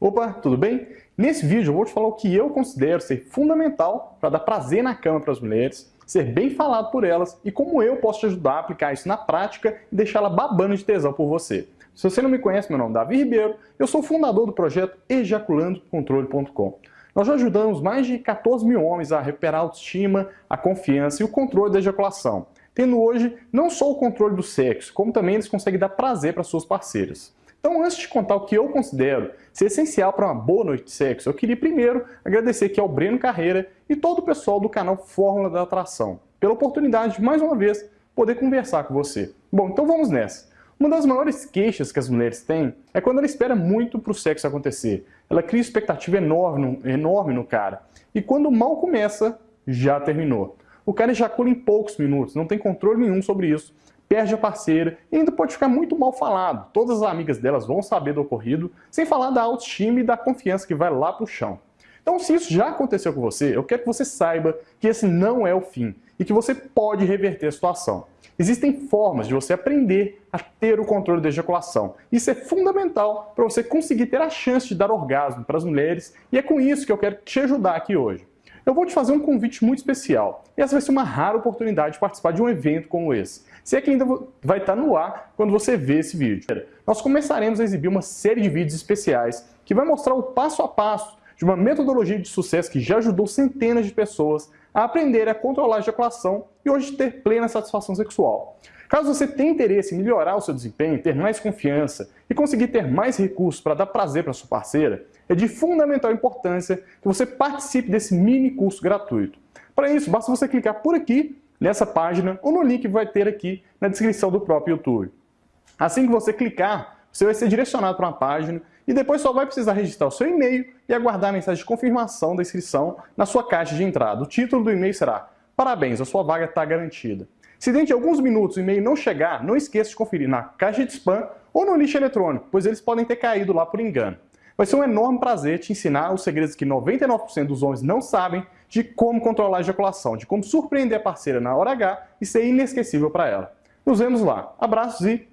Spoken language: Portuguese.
Opa, tudo bem? Nesse vídeo eu vou te falar o que eu considero ser fundamental para dar prazer na cama para as mulheres, ser bem falado por elas e como eu posso te ajudar a aplicar isso na prática e deixá-la babando de tesão por você. Se você não me conhece, meu nome é Davi Ribeiro, eu sou fundador do projeto ejaculandocontrole.com. Nós já ajudamos mais de 14 mil homens a recuperar a autoestima, a confiança e o controle da ejaculação, tendo hoje não só o controle do sexo, como também eles conseguem dar prazer para suas parceiras. Então, antes de contar o que eu considero ser essencial para uma boa noite de sexo, eu queria primeiro agradecer aqui ao Breno Carreira e todo o pessoal do canal Fórmula da Atração, pela oportunidade de, mais uma vez, poder conversar com você. Bom, então vamos nessa. Uma das maiores queixas que as mulheres têm é quando ela espera muito para o sexo acontecer. Ela cria expectativa enorme, enorme no cara. E quando mal começa, já terminou. O cara ejacula em poucos minutos, não tem controle nenhum sobre isso perde a parceira e ainda pode ficar muito mal falado. Todas as amigas delas vão saber do ocorrido, sem falar da autoestima e da confiança que vai lá pro chão. Então, se isso já aconteceu com você, eu quero que você saiba que esse não é o fim e que você pode reverter a situação. Existem formas de você aprender a ter o controle da ejaculação. Isso é fundamental para você conseguir ter a chance de dar orgasmo para as mulheres e é com isso que eu quero te ajudar aqui hoje. Eu vou te fazer um convite muito especial. E essa vai ser uma rara oportunidade de participar de um evento como esse. Se é que ainda vai estar no ar quando você vê esse vídeo. Nós começaremos a exibir uma série de vídeos especiais que vai mostrar o passo a passo de uma metodologia de sucesso que já ajudou centenas de pessoas a aprender a controlar a ejaculação e hoje ter plena satisfação sexual. Caso você tenha interesse em melhorar o seu desempenho, ter mais confiança e conseguir ter mais recursos para dar prazer para sua parceira, é de fundamental importância que você participe desse mini curso gratuito. Para isso, basta você clicar por aqui, nessa página, ou no link que vai ter aqui na descrição do próprio YouTube. Assim que você clicar, você vai ser direcionado para uma página e depois só vai precisar registrar o seu e-mail e aguardar a mensagem de confirmação da inscrição na sua caixa de entrada. O título do e-mail será Parabéns, a sua vaga está garantida. Se dentro de alguns minutos o e-mail não chegar, não esqueça de conferir na caixa de spam ou no lixo eletrônico, pois eles podem ter caído lá por engano. Vai ser um enorme prazer te ensinar os segredos que 99% dos homens não sabem de como controlar a ejaculação, de como surpreender a parceira na hora H e ser inesquecível para ela. Nos vemos lá. Abraços e